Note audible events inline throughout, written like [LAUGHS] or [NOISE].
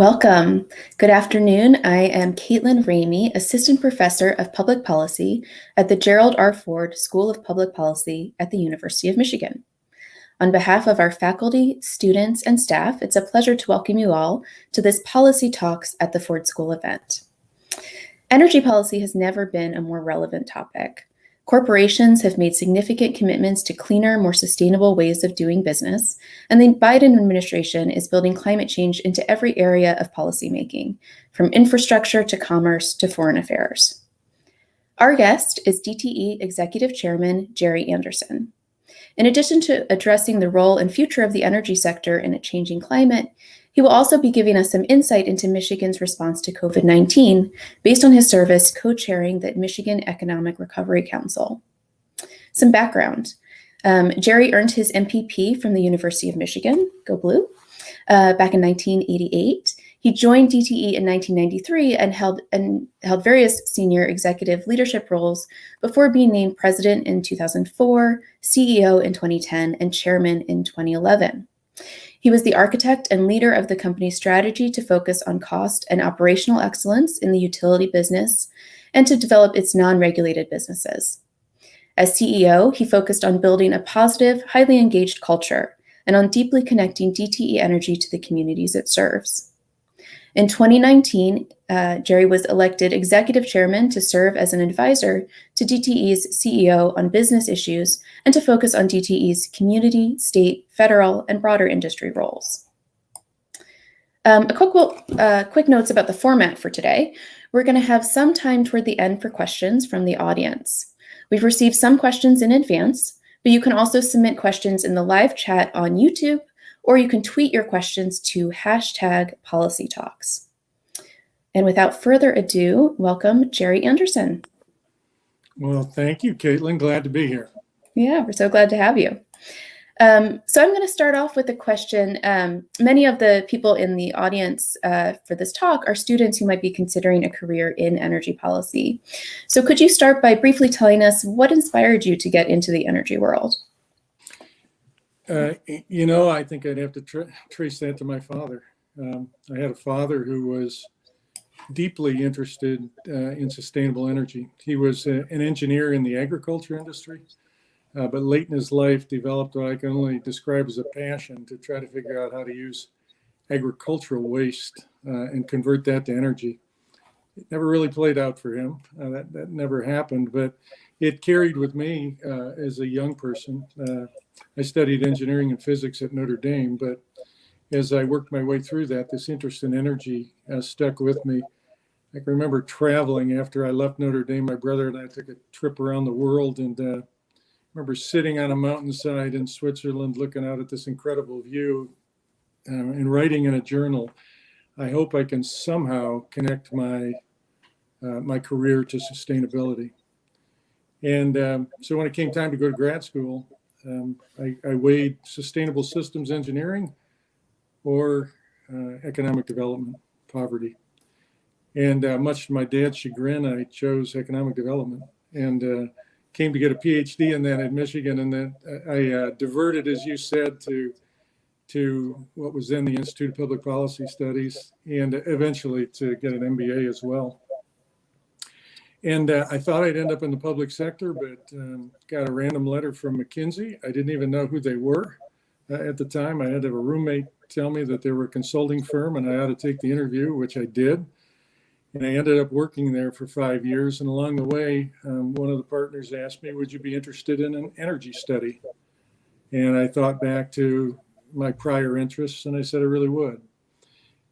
Welcome. Good afternoon. I am Caitlin Ramey, Assistant Professor of Public Policy at the Gerald R. Ford School of Public Policy at the University of Michigan. On behalf of our faculty, students, and staff, it's a pleasure to welcome you all to this Policy Talks at the Ford School event. Energy policy has never been a more relevant topic. Corporations have made significant commitments to cleaner, more sustainable ways of doing business, and the Biden administration is building climate change into every area of policymaking, from infrastructure to commerce to foreign affairs. Our guest is DTE Executive Chairman Jerry Anderson. In addition to addressing the role and future of the energy sector in a changing climate, he will also be giving us some insight into Michigan's response to COVID 19 based on his service co chairing the Michigan Economic Recovery Council. Some background um, Gerry earned his MPP from the University of Michigan, go blue, uh, back in 1988. He joined DTE in 1993 and held, and held various senior executive leadership roles before being named president in 2004, CEO in 2010, and chairman in 2011. He was the architect and leader of the company's strategy to focus on cost and operational excellence in the utility business and to develop its non-regulated businesses. As CEO, he focused on building a positive, highly engaged culture and on deeply connecting DTE Energy to the communities it serves. In 2019, uh, Gerry was elected executive chairman to serve as an advisor to DTE's CEO on business issues and to focus on DTE's community, state, federal, and broader industry roles. Um, a quick, uh, quick notes about the format for today. We're going to have some time toward the end for questions from the audience. We've received some questions in advance, but you can also submit questions in the live chat on YouTube or you can tweet your questions to hashtag policy talks. And without further ado, welcome Jerry Anderson. Well, thank you, Caitlin. Glad to be here. Yeah, we're so glad to have you. Um, so I'm going to start off with a question. Um, many of the people in the audience uh, for this talk are students who might be considering a career in energy policy. So could you start by briefly telling us what inspired you to get into the energy world? Uh, you know, I think I'd have to tra trace that to my father. Um, I had a father who was deeply interested uh, in sustainable energy. He was a, an engineer in the agriculture industry, uh, but late in his life developed what I can only describe as a passion to try to figure out how to use agricultural waste uh, and convert that to energy. It never really played out for him. Uh, that, that never happened, but it carried with me uh, as a young person I studied engineering and physics at Notre Dame, but as I worked my way through that, this interest in energy uh, stuck with me. I can remember traveling after I left Notre Dame. My brother and I took a trip around the world, and uh, remember sitting on a mountainside in Switzerland, looking out at this incredible view, uh, and writing in a journal. I hope I can somehow connect my uh, my career to sustainability. And um, so when it came time to go to grad school, um, I, I, weighed sustainable systems engineering or uh, economic development, poverty. And uh, much to my dad's chagrin, I chose economic development and uh, came to get a PhD in that at Michigan. And then I uh, diverted, as you said, to to what was then the Institute of Public Policy Studies and eventually to get an MBA as well. And uh, I thought I'd end up in the public sector, but um, got a random letter from McKinsey. I didn't even know who they were uh, at the time. I had to have a roommate tell me that they were a consulting firm and I ought to take the interview, which I did. And I ended up working there for five years. And along the way, um, one of the partners asked me, Would you be interested in an energy study? And I thought back to my prior interests and I said I really would.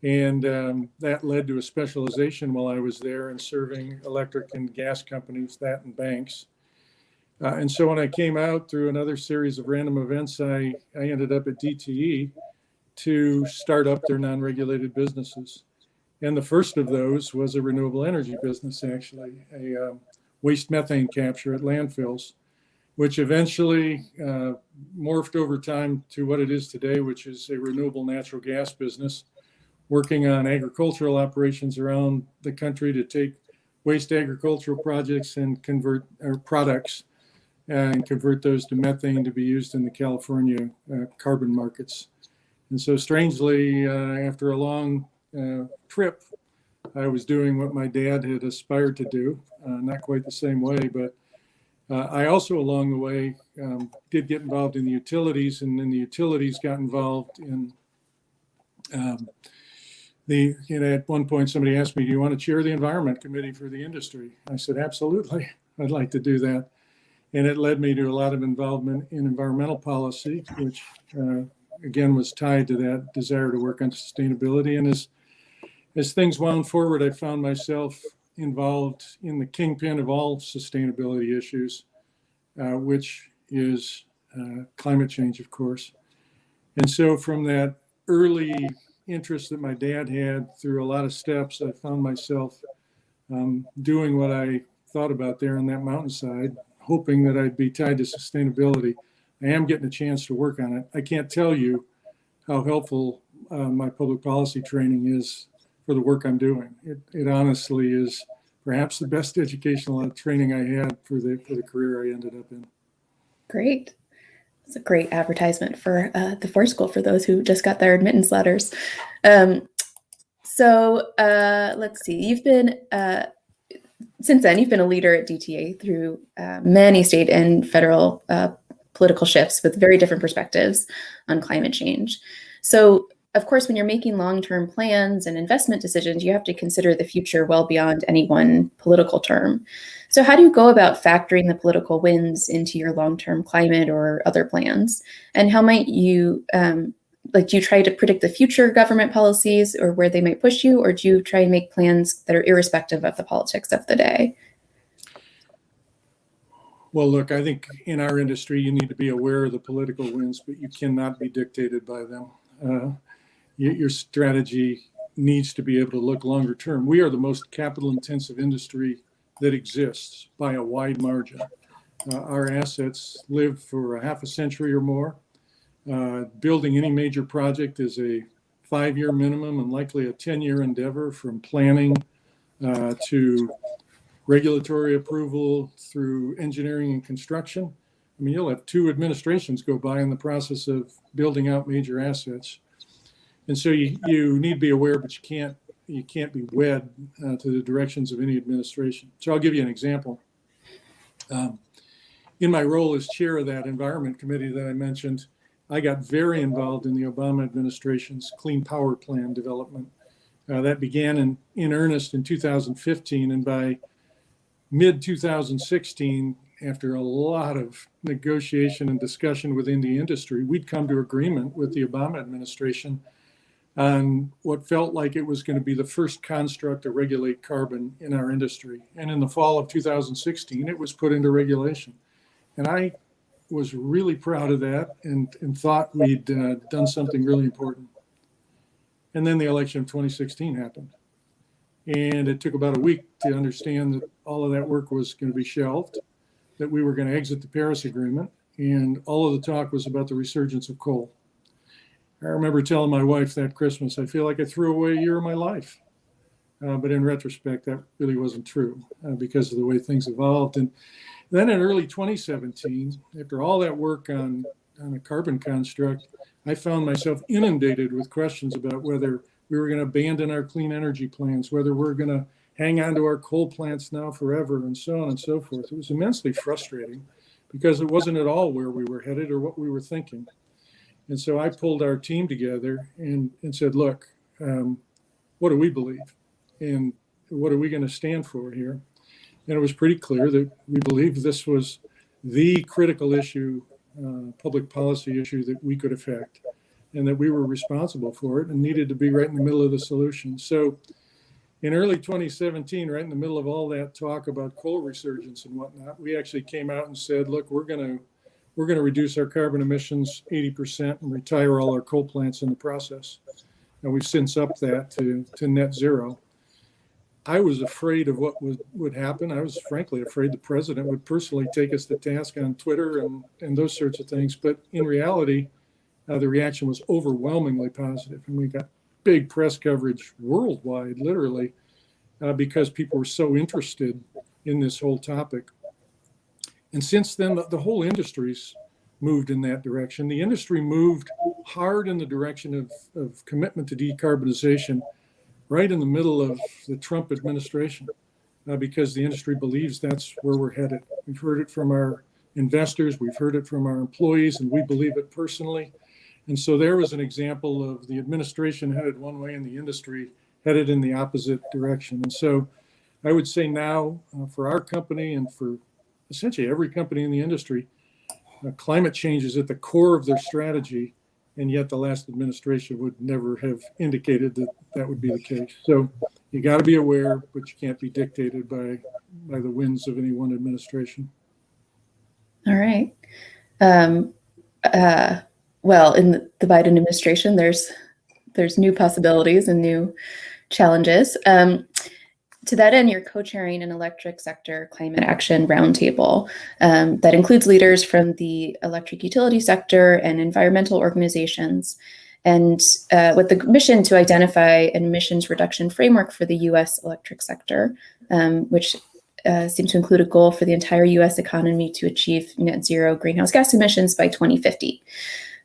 And um, that led to a specialization while I was there in serving electric and gas companies, that and banks. Uh, and so when I came out through another series of random events, I, I ended up at DTE to start up their non-regulated businesses. And the first of those was a renewable energy business, actually, a um, waste methane capture at landfills, which eventually uh, morphed over time to what it is today, which is a renewable natural gas business working on agricultural operations around the country to take waste agricultural projects and convert or products and convert those to methane to be used in the California uh, carbon markets. And so strangely, uh, after a long uh, trip, I was doing what my dad had aspired to do, uh, not quite the same way, but uh, I also along the way um, did get involved in the utilities, and then the utilities got involved in um, the, you know, at one point somebody asked me, do you want to chair the environment committee for the industry? I said, absolutely. I'd like to do that. And it led me to a lot of involvement in environmental policy, which uh, again was tied to that desire to work on sustainability. And as, as things wound forward, I found myself involved in the kingpin of all sustainability issues, uh, which is uh, climate change, of course. And so from that early interest that my dad had through a lot of steps, I found myself um, doing what I thought about there on that mountainside, hoping that I'd be tied to sustainability. I am getting a chance to work on it. I can't tell you how helpful uh, my public policy training is for the work I'm doing. It, it honestly is perhaps the best educational training I had for the for the career I ended up in. Great. It's a great advertisement for uh, the Ford School for those who just got their admittance letters. Um, so uh, let's see, you've been, uh, since then, you've been a leader at DTA through uh, many state and federal uh, political shifts with very different perspectives on climate change. So of course, when you're making long-term plans and investment decisions, you have to consider the future well beyond any one political term. So how do you go about factoring the political winds into your long-term climate or other plans? And how might you, um, like, do you try to predict the future government policies or where they might push you, or do you try and make plans that are irrespective of the politics of the day? Well, look, I think in our industry, you need to be aware of the political winds, but you cannot be dictated by them. Uh, your strategy needs to be able to look longer term. We are the most capital intensive industry that exists by a wide margin. Uh, our assets live for a half a century or more. Uh, building any major project is a five year minimum and likely a 10 year endeavor from planning uh, to regulatory approval through engineering and construction. I mean, you'll have two administrations go by in the process of building out major assets and so you, you need to be aware, but you can't you can't be wed uh, to the directions of any administration. So I'll give you an example. Um, in my role as chair of that environment committee that I mentioned, I got very involved in the Obama administration's Clean Power Plan development. Uh, that began in, in earnest in 2015, and by mid 2016, after a lot of negotiation and discussion within the industry, we'd come to agreement with the Obama administration on what felt like it was going to be the first construct to regulate carbon in our industry. And in the fall of 2016, it was put into regulation. And I was really proud of that and, and thought we'd uh, done something really important. And then the election of 2016 happened. And it took about a week to understand that all of that work was going to be shelved, that we were going to exit the Paris Agreement, and all of the talk was about the resurgence of coal. I remember telling my wife that Christmas, I feel like I threw away a year of my life. Uh, but in retrospect, that really wasn't true uh, because of the way things evolved. And then in early 2017, after all that work on, on a carbon construct, I found myself inundated with questions about whether we were going to abandon our clean energy plans, whether we're going to hang on to our coal plants now forever, and so on and so forth. It was immensely frustrating because it wasn't at all where we were headed or what we were thinking. And so I pulled our team together and, and said, look, um, what do we believe? And what are we going to stand for here? And it was pretty clear that we believed this was the critical issue, uh, public policy issue that we could affect, and that we were responsible for it and needed to be right in the middle of the solution. So in early 2017, right in the middle of all that talk about coal resurgence and whatnot, we actually came out and said, look, we're going to we're going to reduce our carbon emissions 80% and retire all our coal plants in the process. And we've since upped that to, to net zero. I was afraid of what would, would happen. I was frankly afraid the president would personally take us to task on Twitter and, and those sorts of things. But in reality, uh, the reaction was overwhelmingly positive, And we got big press coverage worldwide, literally, uh, because people were so interested in this whole topic. And since then, the, whole industry's moved in that direction. The industry moved hard in the direction of, of commitment to decarbonization right in the middle of the Trump administration uh, because the industry believes that's where we're headed. We've heard it from our investors, we've heard it from our employees, and we believe it personally. And so there was an example of the administration headed one way and the industry headed in the opposite direction. And so I would say now uh, for our company and for essentially every company in the industry, uh, climate change is at the core of their strategy. And yet the last administration would never have indicated that that would be the case. So you got to be aware, but you can't be dictated by, by the winds of any one administration. All right. Um, uh, well, in the Biden administration, there's there's new possibilities and new challenges. Um, to that end, you're co-chairing an electric sector climate action roundtable um, that includes leaders from the electric utility sector and environmental organizations, and uh, with the mission to identify an emissions reduction framework for the U.S. electric sector, um, which uh, seems to include a goal for the entire U.S. economy to achieve net zero greenhouse gas emissions by 2050.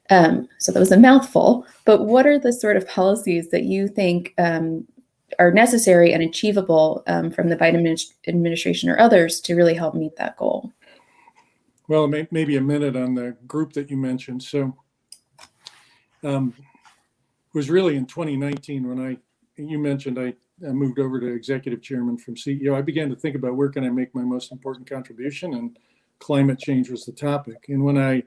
Um, so that was a mouthful, but what are the sort of policies that you think um, are necessary and achievable um, from the Biden administration or others to really help meet that goal? Well, may, maybe a minute on the group that you mentioned. So um, it was really in 2019 when I, you mentioned I, I moved over to executive chairman from CEO. I began to think about where can I make my most important contribution and climate change was the topic. And when I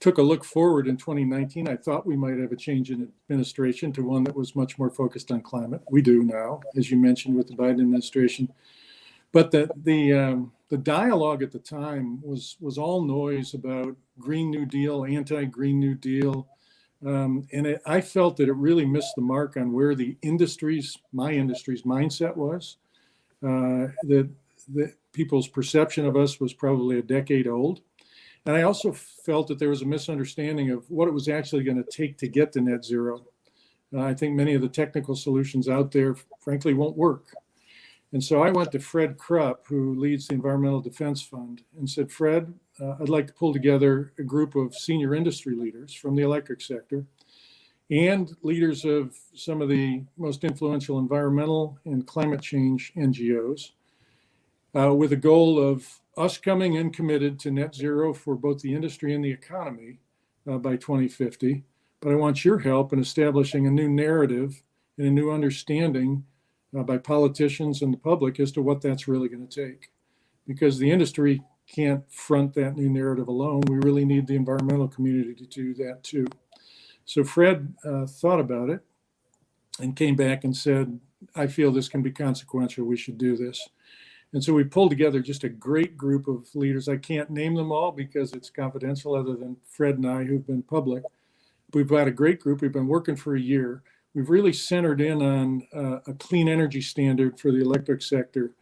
took a look forward in 2019, I thought we might have a change in administration to one that was much more focused on climate. We do now, as you mentioned, with the Biden administration. But the the um, the dialogue at the time was was all noise about Green New Deal, anti-Green New Deal, um, and it, I felt that it really missed the mark on where the industry's, my industry's mindset was. Uh, that that people's perception of us was probably a decade old and I also felt that there was a misunderstanding of what it was actually going to take to get to net zero. I think many of the technical solutions out there, frankly, won't work. And so I went to Fred Krupp, who leads the Environmental Defense Fund, and said, Fred, uh, I'd like to pull together a group of senior industry leaders from the electric sector and leaders of some of the most influential environmental and climate change NGOs uh, with a goal of us coming in committed to net zero for both the industry and the economy uh, by 2050. But I want your help in establishing a new narrative and a new understanding uh, by politicians and the public as to what that's really going to take. Because the industry can't front that new narrative alone. We really need the environmental community to do that too. So Fred uh, thought about it and came back and said, I feel this can be consequential. We should do this. And so we pulled together just a great group of leaders. I can't name them all because it's confidential, other than Fred and I, who've been public. We've got a great group. We've been working for a year. We've really centered in on uh, a clean energy standard for the electric sector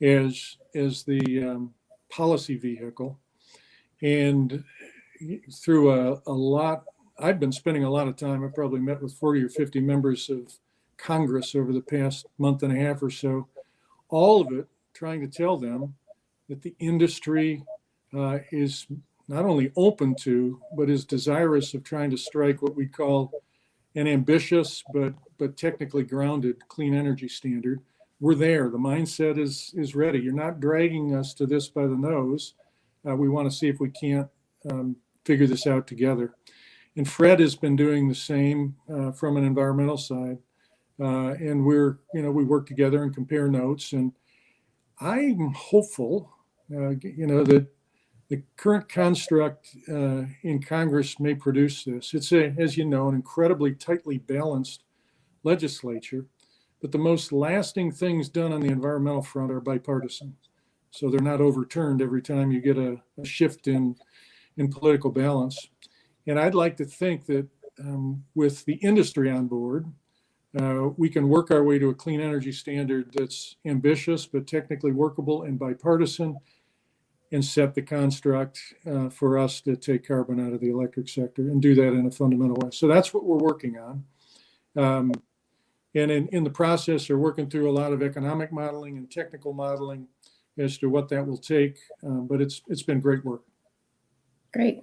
as, as the um, policy vehicle. And through a, a lot, I've been spending a lot of time, I've probably met with 40 or 50 members of Congress over the past month and a half or so. All of it trying to tell them that the industry uh, is not only open to, but is desirous of trying to strike what we call an ambitious but but technically grounded clean energy standard. We're there. The mindset is is ready. You're not dragging us to this by the nose. Uh, we want to see if we can't um, figure this out together. And Fred has been doing the same uh, from an environmental side. Uh, and we're, you know, we work together and compare notes. And I'm hopeful, uh, you know, that the current construct uh, in Congress may produce this. It's a, as you know, an incredibly tightly balanced legislature, but the most lasting things done on the environmental front are bipartisan. So they're not overturned every time you get a, a shift in in political balance. And I'd like to think that um, with the industry on board, uh, we can work our way to a clean energy standard that's ambitious but technically workable and bipartisan and set the construct uh, for us to take carbon out of the electric sector and do that in a fundamental way. So that's what we're working on. Um, and in, in the process, we're working through a lot of economic modeling and technical modeling as to what that will take. Um, but it's it's been great work. Great.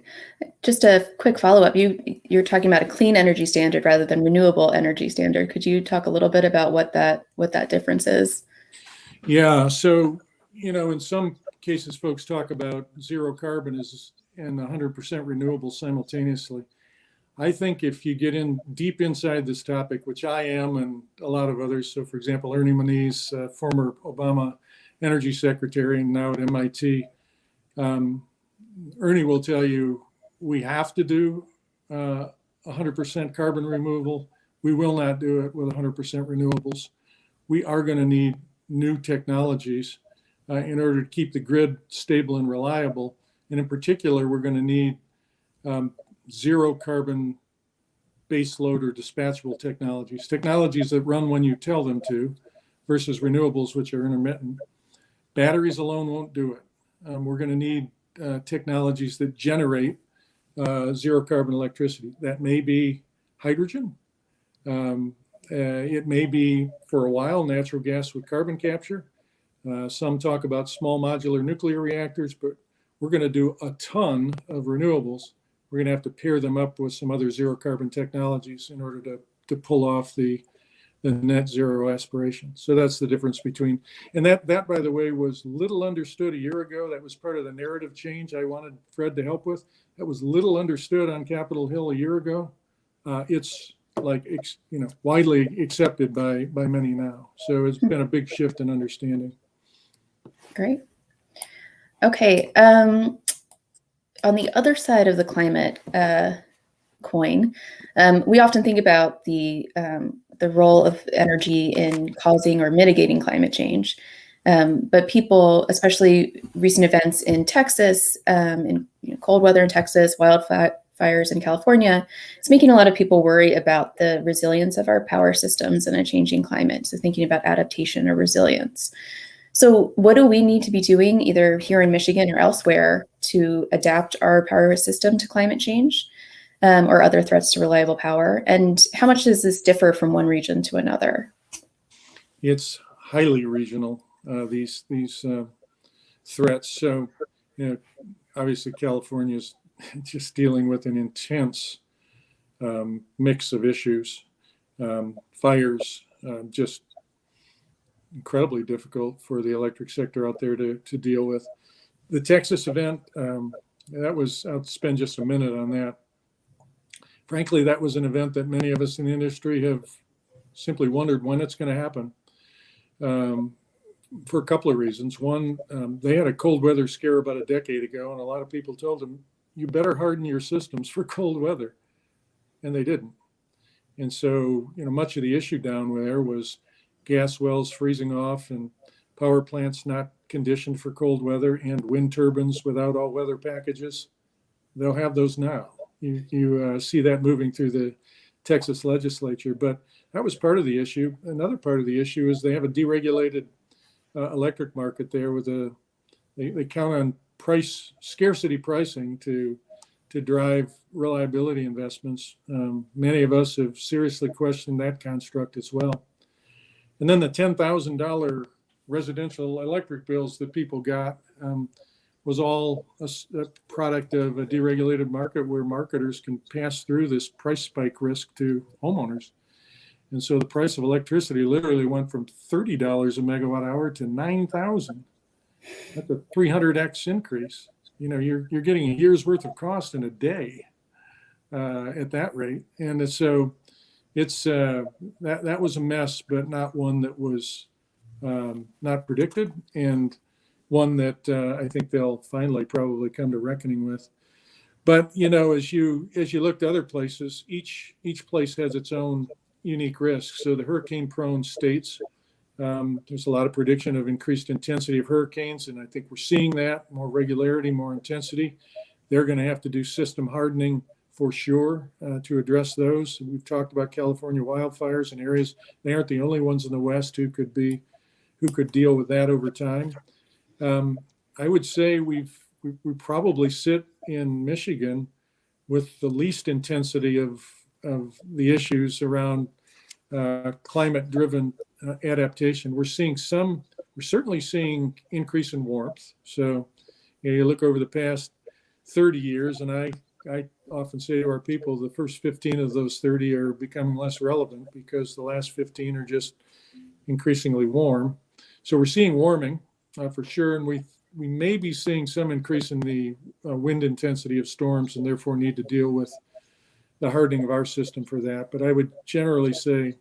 Just a quick follow-up. You you're talking about a clean energy standard rather than renewable energy standard. Could you talk a little bit about what that what that difference is? Yeah, so, you know, in some cases, folks talk about zero carbon is and 100% renewable simultaneously. I think if you get in deep inside this topic, which I am and a lot of others, so for example, Ernie Moniz, uh, former Obama energy secretary and now at MIT, um, Ernie will tell you we have to do uh, 100% carbon removal. We will not do it with 100% renewables. We are going to need new technologies uh, in order to keep the grid stable and reliable. And in particular, we're going to need um, zero carbon baseload or dispatchable technologies, technologies that run when you tell them to versus renewables, which are intermittent. Batteries alone won't do it. Um, we're going to need uh, technologies that generate uh, zero carbon electricity. That may be hydrogen. Um, uh, it may be, for a while, natural gas with carbon capture. Uh, some talk about small modular nuclear reactors, but we're going to do a ton of renewables. We're going to have to pair them up with some other zero carbon technologies in order to, to pull off the, the net zero aspiration. So that's the difference between, and that, that, by the way, was little understood a year ago. That was part of the narrative change I wanted Fred to help with. That was little understood on Capitol Hill a year ago. Uh, it's like, you know, widely accepted by, by many now. So it's been a big shift in understanding. Great. Okay. Um, on the other side of the climate uh, coin, um, we often think about the um, the role of energy in causing or mitigating climate change. Um, but people, especially recent events in Texas, um, in you know, cold weather in Texas, wildfires in California, it's making a lot of people worry about the resilience of our power systems in a changing climate. So thinking about adaptation or resilience. So what do we need to be doing either here in Michigan or elsewhere to adapt our power system to climate change um, or other threats to reliable power? And how much does this differ from one region to another? It's highly regional, uh, these, these uh, threats. So, you know, obviously California is [LAUGHS] just dealing with an intense um, mix of issues. Um, fires, uh, just incredibly difficult for the electric sector out there to, to deal with. The Texas event, um, that was, I'll spend just a minute on that. Frankly, that was an event that many of us in the industry have simply wondered when it's going to happen um, for a couple of reasons. One, um, they had a cold weather scare about a decade ago, and a lot of people told them, you better harden your systems for cold weather. And they didn't. And so, you know, much of the issue down there was gas wells freezing off and power plants not conditioned for cold weather and wind turbines without all weather packages. They'll have those now. You, you uh, see that moving through the Texas legislature, but that was part of the issue. Another part of the issue is they have a deregulated uh, electric market there with a, they, they count on price scarcity pricing to to drive reliability investments. Um, many of us have seriously questioned that construct as well. And then the $10,000 residential electric bills that people got um, was all a, a, product of a deregulated market where marketers can pass through this price spike risk to homeowners. And so the price of electricity literally went from $30 a megawatt hour to 9,000. That's a 300x increase. You know, you're, you're getting a year's worth of cost in a day uh, at that rate. And so it's uh, that that was a mess, but not one that was um, not predicted, and one that uh, I think they'll finally probably come to reckoning with. But you know, as you as you look to other places, each each place has its own unique risks. So the hurricane-prone states, um, there's a lot of prediction of increased intensity of hurricanes, and I think we're seeing that more regularity, more intensity. They're going to have to do system hardening for sure uh, to address those. We've talked about California wildfires and areas. They aren't the only ones in the West who could be, who could deal with that over time. Um, I would say we've we, we, probably sit in Michigan with the least intensity of of the issues around uh, climate-driven uh, adaptation. We're seeing some. We're certainly seeing increase in warmth. So you, know, you look over the past 30 years. And I, I often say to our people, the first 15 of those 30 are becoming less relevant because the last 15 are just increasingly warm. So we're seeing warming uh, for sure. And we, we may be seeing some increase in the uh, wind intensity of storms and therefore need to deal with the hardening of our system for that. But I would generally say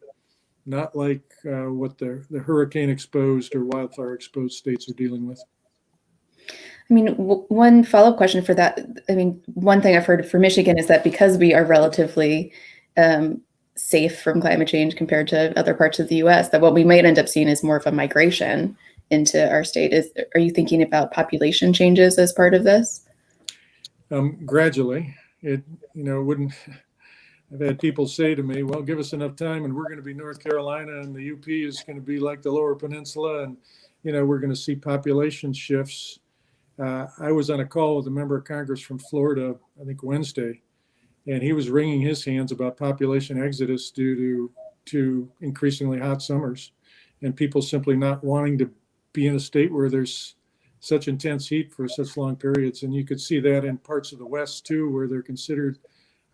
not like uh, what the, the hurricane exposed or wildfire exposed states are dealing with. I mean, one follow up question for that. I mean, one thing I've heard for Michigan is that because we are relatively um, safe from climate change compared to other parts of the US, that what we might end up seeing is more of a migration into our state. Is Are you thinking about population changes as part of this? Um, gradually, it, you know, wouldn't. I've had people say to me, well, give us enough time and we're going to be North Carolina and the UP is going to be like the lower peninsula and, you know, we're going to see population shifts uh, I was on a call with a member of Congress from Florida, I think Wednesday, and he was wringing his hands about population exodus due to to increasingly hot summers, and people simply not wanting to be in a state where there's such intense heat for such long periods. And you could see that in parts of the West too, where they're considered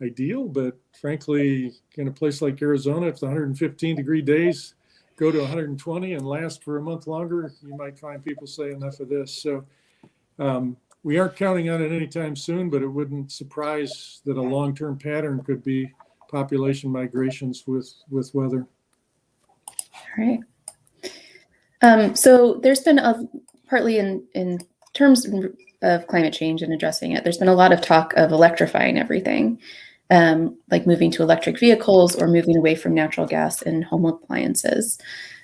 ideal. But frankly, in a place like Arizona, if the 115 degree days go to 120 and last for a month longer, you might find people say enough of this. So um, we aren't counting on it anytime soon, but it wouldn't surprise that a long-term pattern could be population migrations with with weather. All right. Um, so there's been a partly in in terms of climate change and addressing it. There's been a lot of talk of electrifying everything, um, like moving to electric vehicles or moving away from natural gas in home appliances.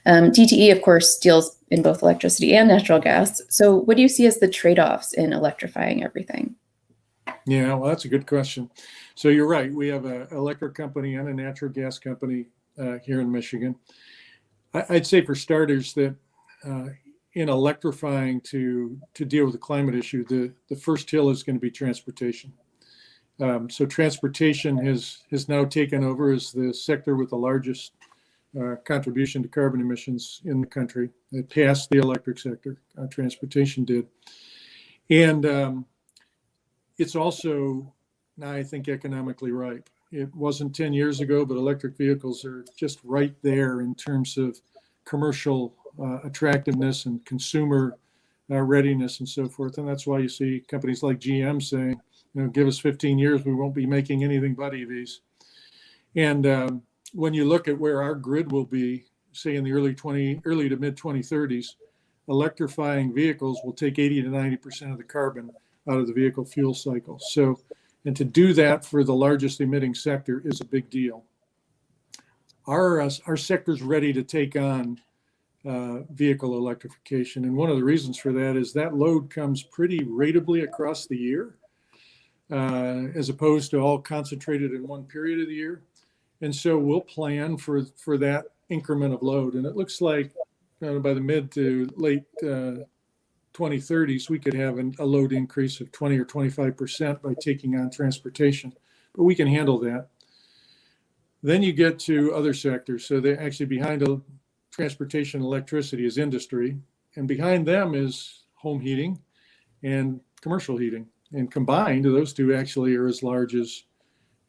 Um, DTE, of course, deals in both electricity and natural gas. So, what do you see as the trade offs in electrifying everything? Yeah, well, that's a good question. So, you're right. We have an electric company and a natural gas company uh, here in Michigan. I, would say, for starters, that uh, in electrifying to to deal with the climate issue, the the first hill is going to be transportation. Um, so transportation has has now taken over as the sector with the largest uh, contribution to carbon emissions in the country. It passed the electric sector, uh, transportation did. And um, it's also now, I think, economically ripe. It wasn't 10 years ago, but electric vehicles are just right there in terms of commercial uh, attractiveness and consumer uh, readiness and so forth. And that's why you see companies like GM saying, you know, give us 15 years, we won't be making anything but EVs. And um, when you look at where our grid will be, say in the early 20, early to mid 2030s, electrifying vehicles will take 80 to 90% of the carbon out of the vehicle fuel cycle. So, and to do that for the largest emitting sector is a big deal. Our, uh, our sector's ready to take on uh, vehicle electrification. And one of the reasons for that is that load comes pretty ratably across the year, uh, as opposed to all concentrated in one period of the year. And so we'll plan for, for that increment of load. And it looks like uh, by the mid to late uh, 2030s, we could have an, a load increase of 20 or 25% by taking on transportation. But we can handle that. Then you get to other sectors. So they're actually behind a, transportation electricity is industry. And behind them is home heating and commercial heating. And combined, those two actually are as large as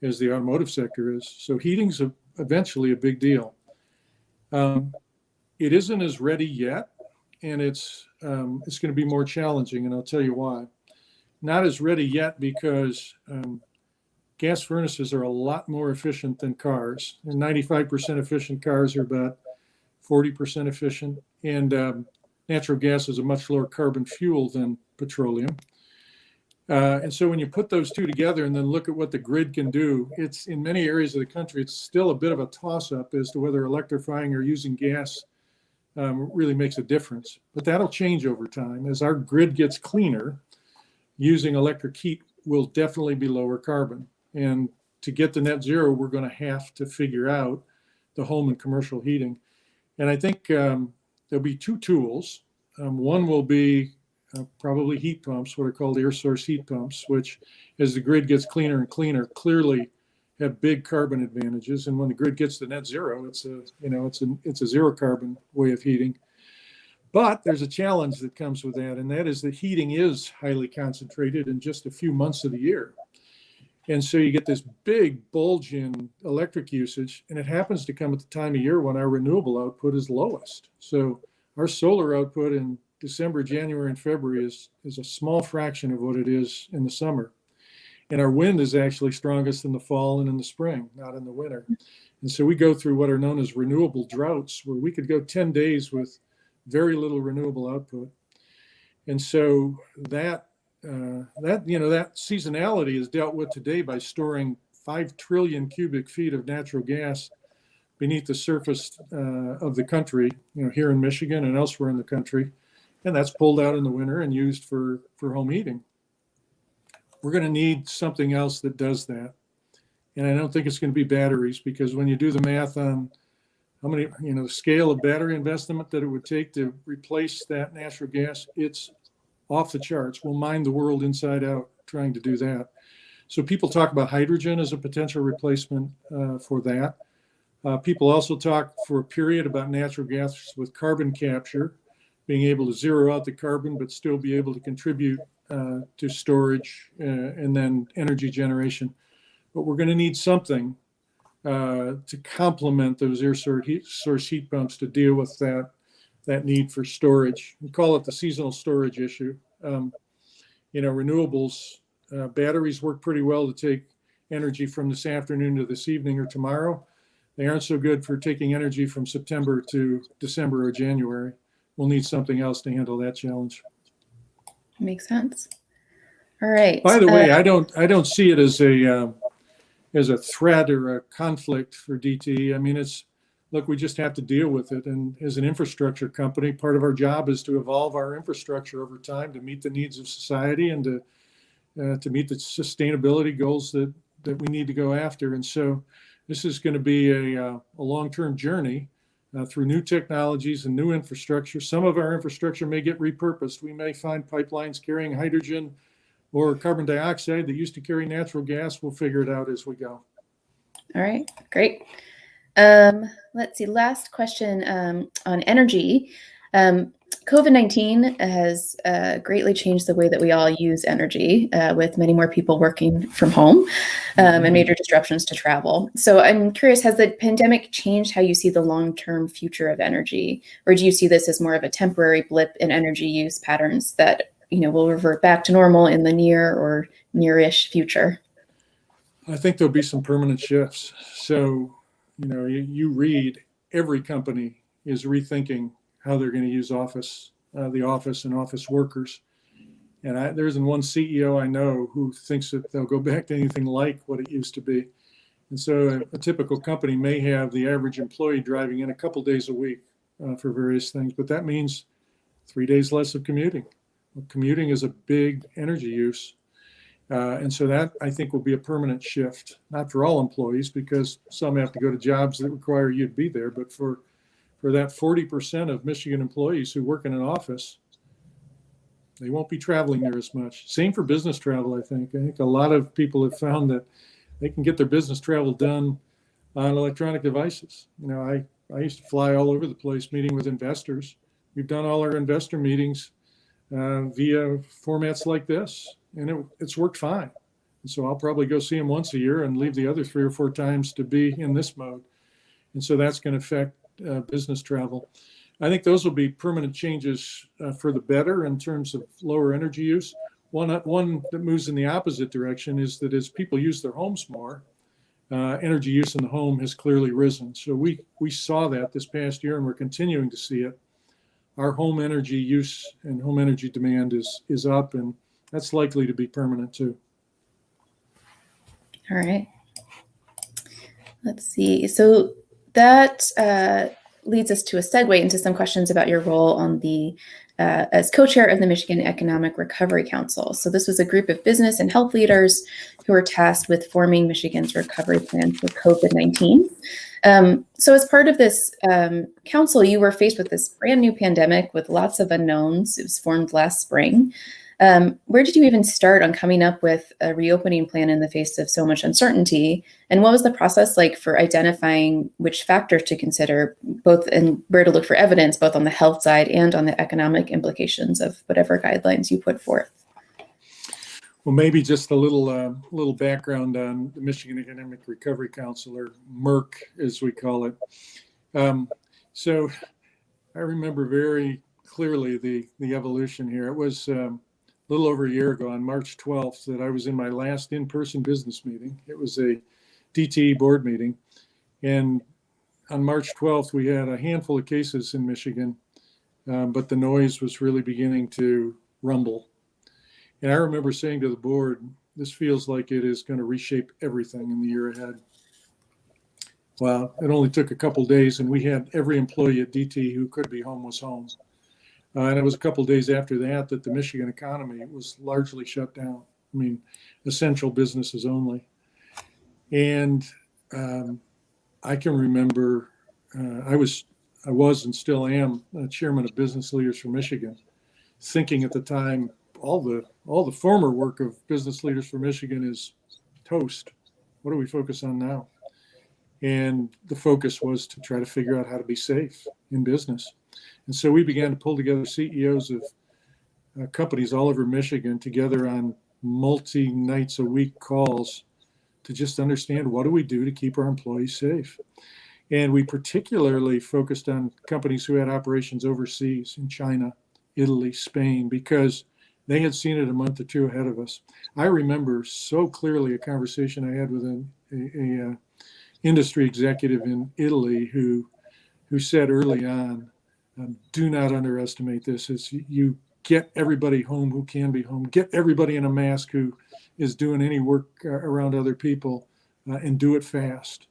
as the automotive sector is. So heating's a, eventually a big deal. Um, it isn't as ready yet, and it's um, it's going to be more challenging, and I'll tell you why. Not as ready yet because um, gas furnaces are a lot more efficient than cars, and 95% efficient cars are about 40% efficient, and um, natural gas is a much lower carbon fuel than petroleum. Uh, and so when you put those two together and then look at what the grid can do, it's in many areas of the country, it's still a bit of a toss up as to whether electrifying or using gas um, really makes a difference. But that'll change over time. As our grid gets cleaner, using electric heat will definitely be lower carbon. And to get to net zero, we're going to have to figure out the home and commercial heating. And I think um, there'll be two tools. Um, one will be uh, probably heat pumps, what are called air source heat pumps, which as the grid gets cleaner and cleaner, clearly have big carbon advantages. And when the grid gets to net zero, it's a you know it's a it's a zero carbon way of heating. But there's a challenge that comes with that, and that is that heating is highly concentrated in just a few months of the year. And so you get this big bulge in electric usage, and it happens to come at the time of year when our renewable output is lowest. So our solar output in December, January, and February is, is a small fraction of what it is in the summer. And our wind is actually strongest in the fall and in the spring, not in the winter. And so we go through what are known as renewable droughts, where we could go 10 days with very little renewable output. And so that uh, that you know that seasonality is dealt with today by storing five trillion cubic feet of natural gas beneath the surface uh, of the country, you know, here in Michigan and elsewhere in the country, and that's pulled out in the winter and used for for home heating. We're going to need something else that does that, and I don't think it's going to be batteries because when you do the math on how many, you know, the scale of battery investment that it would take to replace that natural gas, it's off the charts. We'll mine the world inside out trying to do that. So people talk about hydrogen as a potential replacement uh, for that. Uh, people also talk for a period about natural gas with carbon capture, being able to zero out the carbon, but still be able to contribute uh, to storage uh, and then energy generation. But we're going to need something uh, to complement those air source heat, source heat pumps to deal with that that need for storage. We call it the seasonal storage issue. Um, you know, renewables, uh, batteries work pretty well to take energy from this afternoon to this evening or tomorrow. They aren't so good for taking energy from September to December or January. We'll need something else to handle that challenge. Makes sense. All right. By the way, uh, I don't I don't see it as a uh, as a threat or a conflict for DTE. I mean, it's look, we just have to deal with it. And as an infrastructure company, part of our job is to evolve our infrastructure over time to meet the needs of society and to uh, to meet the sustainability goals that that we need to go after. And so, this is going to be a, uh, a long-term journey uh, through new technologies and new infrastructure. Some of our infrastructure may get repurposed. We may find pipelines carrying hydrogen or carbon dioxide that used to carry natural gas. We'll figure it out as we go. All right, great. Um, let's see, last question um, on energy. Um, COVID-19 has uh, greatly changed the way that we all use energy uh, with many more people working from home um, and major disruptions to travel. So I'm curious, has the pandemic changed how you see the long-term future of energy? Or do you see this as more of a temporary blip in energy use patterns that you know will revert back to normal in the near or nearish future? I think there'll be some permanent shifts. So you know, you, you read every company is rethinking how they're going to use office, uh, the office and office workers. And I, there isn't one CEO I know who thinks that they'll go [LAUGHS] back to anything like what it used to be. And so a, a typical company may have the average employee driving in a couple days a week uh, for various things, but that means three days less of commuting. Well, commuting is a big energy use. Uh, and so that I think will be a permanent shift, not for all employees, because some have to go to jobs that require you to be there, but for for that 40% of Michigan employees who work in an office, they won't be traveling there as much. Same for business travel, I think. I think a lot of people have found that they can get their business travel done on electronic devices. You know, I, I used to fly all over the place meeting with investors. We've done all our investor meetings uh, via formats like this and it, it's worked fine. And so I'll probably go see him once a year and leave the other three or four times to be in this mode. And so that's going to affect uh, business travel. I think those will be permanent changes uh, for the better in terms of lower energy use. One, one that moves in the opposite direction is that as people use their homes more, uh, energy use in the home has clearly risen. So we, we saw that this past year and we're continuing to see it. Our home energy use and home energy demand is, is up and that's likely to be permanent too. All right. Let's see. So that uh, leads us to a segue into some questions about your role on the uh, as co-chair of the Michigan Economic Recovery Council. So this was a group of business and health leaders who were tasked with forming Michigan's recovery plan for COVID-19. Um, so as part of this um, council, you were faced with this brand new pandemic with lots of unknowns. It was formed last spring. Um, where did you even start on coming up with a reopening plan in the face of so much uncertainty? And what was the process like for identifying which factors to consider, both and where to look for evidence, both on the health side and on the economic implications of whatever guidelines you put forth? Well, maybe just a little uh, little background on the Michigan Economic Recovery Council, or MERC as we call it. Um, so, I remember very clearly the the evolution here. It was um, little over a year ago, on March 12th, that I was in my last in-person business meeting. It was a DTE board meeting, and on March 12th, we had a handful of cases in Michigan, um, but the noise was really beginning to rumble and I remember saying to the board, this feels like it is going to reshape everything in the year ahead. Well, it only took a couple days, and we had every employee at DT who could be home was home. Uh, and it was a couple days after that that the Michigan economy was largely shut down. I mean, essential businesses only. And um, I can remember uh, I was I was and still am chairman of Business Leaders for Michigan, thinking at the time all the all the former work of business leaders for Michigan is toast. What do we focus on now? And the focus was to try to figure out how to be safe in business. And so we began to pull together CEOs of uh, companies all over Michigan together on multi nights a week calls to just understand what do we do to keep our employees safe. And we particularly focused on companies who had operations overseas in China, Italy, Spain, because they had seen it a month or two ahead of us. I remember so clearly a conversation I had with an a, a, uh, industry executive in Italy who who said early on, um, "Do not underestimate this. It's you get everybody home who can be home. Get everybody in a mask who is doing any work uh, around other people, uh, and do it fast."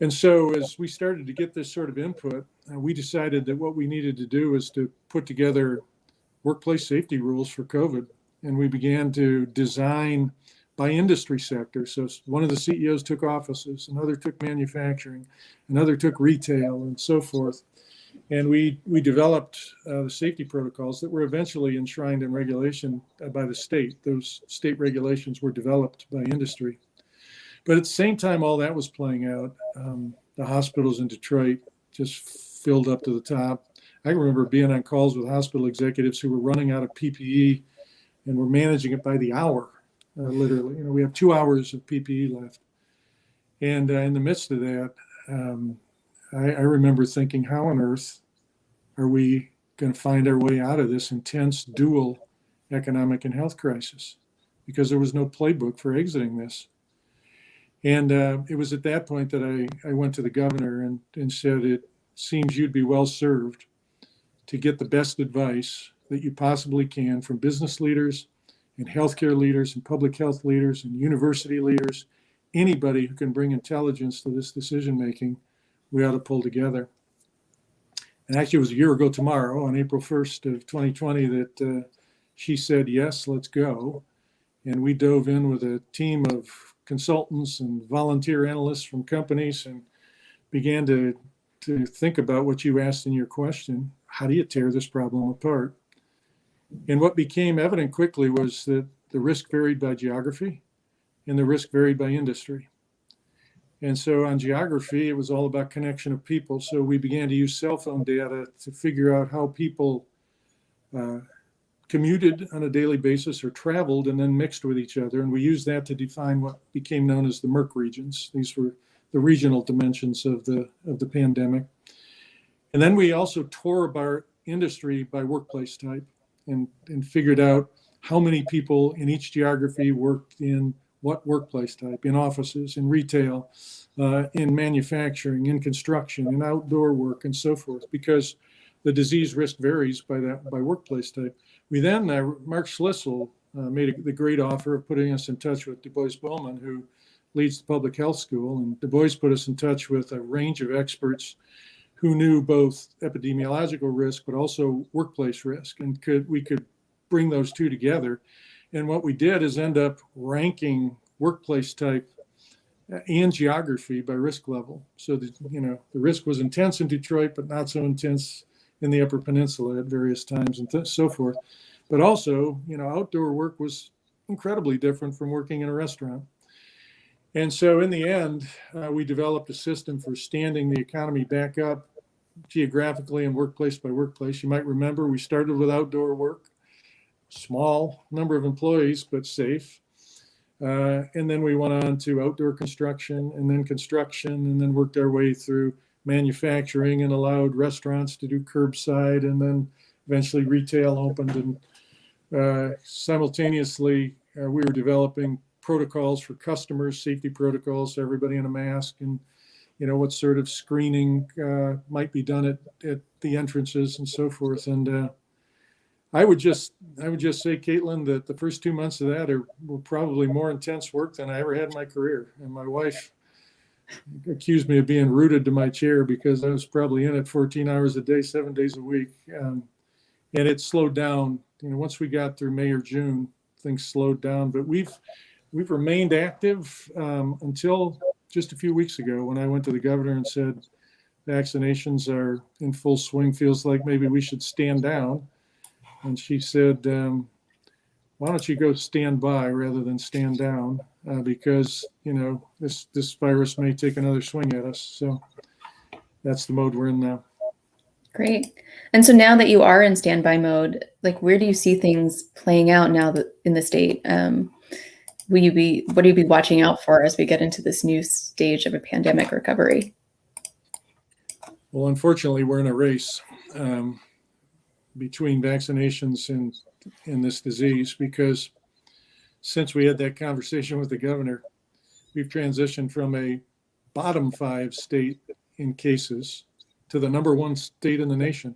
And so, as we started to get this sort of input, uh, we decided that what we needed to do was to put together workplace safety rules for COVID. And we began to design by industry sector. So one of the CEOs took offices, another took manufacturing, another took retail, and so forth. And we we developed uh, the safety protocols that were eventually enshrined in regulation uh, by the state. Those state regulations were developed by industry. But at the same time, all that was playing out. Um, the hospitals in Detroit just filled up to the top. I remember being on calls with hospital executives who were running out of PPE and were managing it by the hour, uh, literally. You know, we have two hours of PPE left. And uh, in the midst of that, um, I, I remember thinking, how on earth are we going to find our way out of this intense dual economic and health crisis? Because there was no playbook for exiting this. And uh, it was at that point that I, I went to the governor and, and said, It seems you'd be well served to get the best advice that you possibly can from business leaders and healthcare leaders and public health leaders and university leaders, anybody who can bring intelligence to this decision making, we ought to pull together. And actually, it was a year ago tomorrow, on April 1st of 2020, that uh, she said, Yes, let's go. And we dove in with a team of consultants and volunteer analysts from companies and began to, to think about what you asked in your question how do you tear this problem apart? And what became evident quickly was that the risk varied by geography and the risk varied by industry. And so on geography, it was all about connection of people. So we began to use cell phone data to figure out how people uh, commuted on a daily basis or traveled and then mixed with each other. And we used that to define what became known as the MERC regions. These were the regional dimensions of the, of the pandemic. And then we also tore apart industry by workplace type and, and figured out how many people in each geography worked in what workplace type, in offices, in retail, uh, in manufacturing, in construction, in outdoor work, and so forth, because the disease risk varies by that by workplace type. We then, uh, Mark Schlissel uh, made a, the great offer of putting us in touch with DuBois Bowman, who leads the public health school, and DuBois put us in touch with a range of experts who knew both epidemiological risk but also workplace risk and could we could bring those two together and what we did is end up ranking workplace type and geography by risk level so that you know the risk was intense in detroit but not so intense in the upper peninsula at various times and so forth But also, you know, outdoor work was incredibly different from working in a restaurant. And so in the end, uh, we developed a system for standing the economy back up geographically and workplace by workplace. You might remember we started with outdoor work, small number of employees, but safe. Uh, and then we went on to outdoor construction and then construction and then worked our way through manufacturing and allowed restaurants to do curbside and then eventually retail opened and uh, simultaneously uh, we were developing protocols for customers safety protocols everybody in a mask and you know what sort of screening uh, might be done at, at the entrances and so forth and uh, I would just I would just say, Caitlin, that the first two months of that are were probably more intense work than I ever had in my career. And my wife accused me of being rooted to my chair because I was probably in it 14 hours a day, seven days a week. Um, and it slowed down. You know, once we got through May or June, things slowed down. But we've we've remained active um, until just a few weeks ago when I went to the governor and said vaccinations are in full swing. Feels like maybe we should stand down and she said, um, "Why don't you go stand by rather than stand down? Uh, because you know this this virus may take another swing at us." So that's the mode we're in now. Great. And so now that you are in standby mode, like where do you see things playing out now that in the state? Um, will you be what do you be watching out for as we get into this new stage of a pandemic recovery? Well, unfortunately, we're in a race. Um, between vaccinations and in this disease because since we had that conversation with the governor, we've transitioned from a bottom five state in cases to the number one state in the nation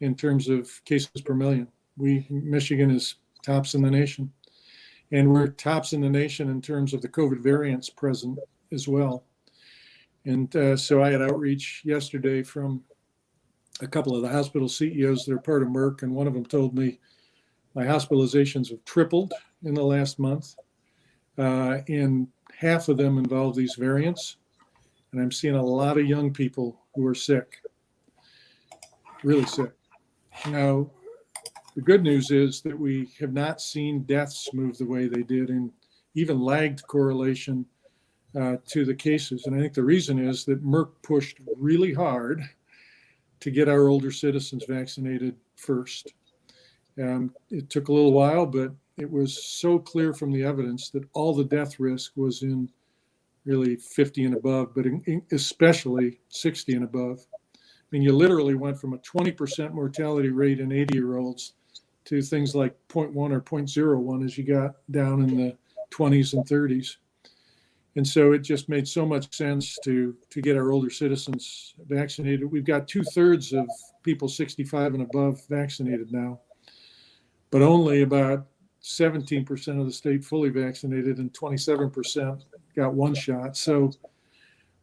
in terms of cases per million. We Michigan is tops in the nation, and we're tops in the nation in terms of the COVID variants present as well. And uh, so I had outreach yesterday from a couple of the hospital CEOs that are part of MERC, and one of them told me my hospitalizations have tripled in the last month, uh, and half of them involve these variants. And I'm seeing a lot of young people who are sick, really sick. Now, the good news is that we have not seen deaths move the way they did, and even lagged correlation uh, to the cases. And I think the reason is that MERC pushed really hard to get our older citizens vaccinated first. Um, it took a little while, but it was so clear from the evidence that all the death risk was in really 50 and above, but in, in especially 60 and above. I mean, you literally went from a 20% mortality rate in 80 year olds to things like 0.1 or 0.01 as you got down in the 20s and 30s. And so it just made so much sense to to get our older citizens vaccinated. We've got two thirds of people 65 and above vaccinated now, but only about 17% of the state fully vaccinated and 27% got one shot. So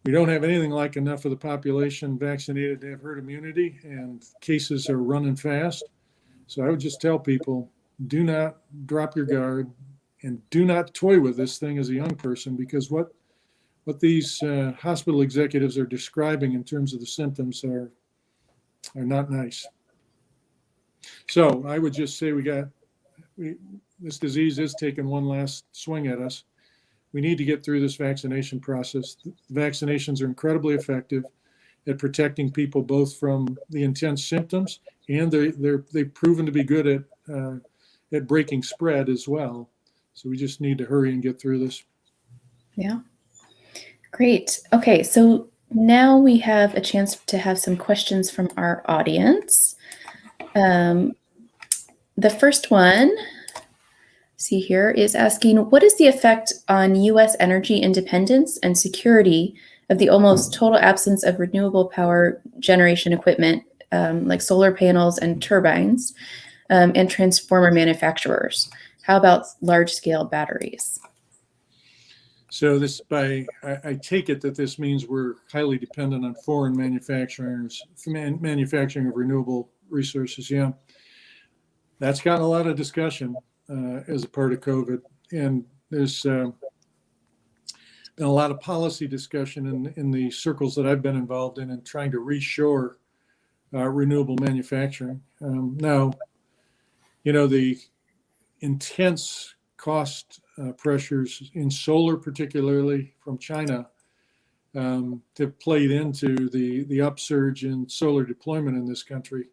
we don't have anything like enough of the population vaccinated to have herd immunity, and cases are running fast. So I would just tell people do not drop your guard and do not toy with this thing as a young person because what what these uh, hospital executives are describing in terms of the symptoms are are not nice. So I would just say we got we, this disease is taking one last swing at us. We need to get through this vaccination process. Vaccinations are incredibly effective at protecting people both from the intense symptoms and they, they're they've proven to be good at uh, at breaking spread as well. So we just need to hurry and get through this. Yeah. Great. Okay, so now we have a chance to have some questions from our audience. Um, the first one, see here, is asking, what is the effect on U.S. energy independence and security of the almost total absence of renewable power generation equipment um, like solar panels and turbines um, and transformer manufacturers? How about large scale batteries? So this by I, I, take it that this means we're highly dependent on foreign manufacturers man, manufacturing of renewable resources. Yeah, that's gotten a lot of discussion uh, as a part of COVID, and there's uh, been a lot of policy discussion in in the circles that I've been involved in in trying to reshore uh, renewable manufacturing. Um, now, you know, the intense cost uh, pressures in solar, particularly from China, um, have played into the, the upsurge in solar deployment in this country.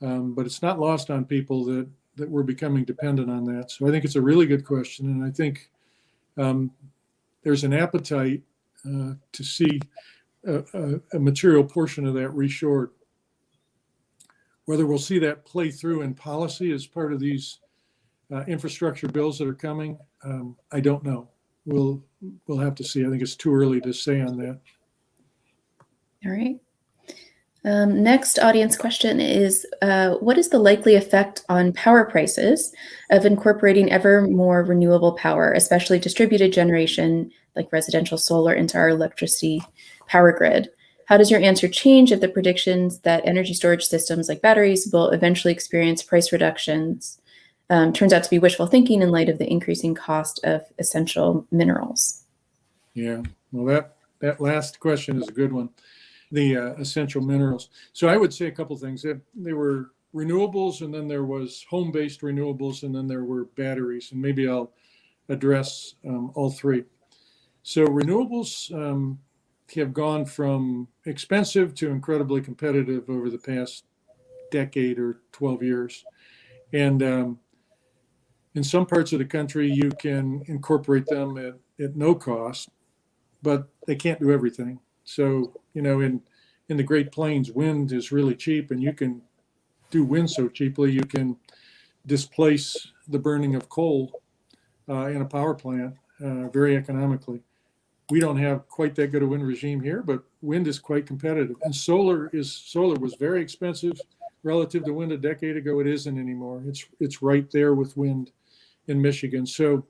Um, but it's not lost on people that, that we're becoming dependent on that. So I think it's a really good question. And I think um, there's an appetite uh, to see a, a, a, material portion of that reshored. Whether we'll see that play through in policy as part of these uh, infrastructure bills that are coming, um, I don't know. We'll we'll have to see. I think it's too early to say on that. All right. Um, next audience question is, uh, what is the likely effect on power prices of incorporating ever more renewable power, especially distributed generation like residential solar into our electricity power grid? How does your answer change if the predictions that energy storage systems like batteries will eventually experience price reductions um, turns out to be wishful thinking in light of the increasing cost of essential minerals? Yeah, well, that, that last question is a good one the uh, essential minerals. So I would say a couple things. There were renewables, and then there was home-based renewables, and then there were batteries. And maybe I'll address um, all three. So renewables um, have gone from expensive to incredibly competitive over the past decade or 12 years. And um, in some parts of the country, you can incorporate them at, at no cost, but they can't do everything. So, you know, in in the Great Plains, wind is really cheap, and you can do wind so cheaply you can displace the burning of coal uh, in a power plant uh, very economically. We don't have quite that good a wind regime here, but wind is quite competitive. And solar is solar was very expensive relative to wind a decade ago. It isn't anymore. It's it's right there with wind in Michigan. So,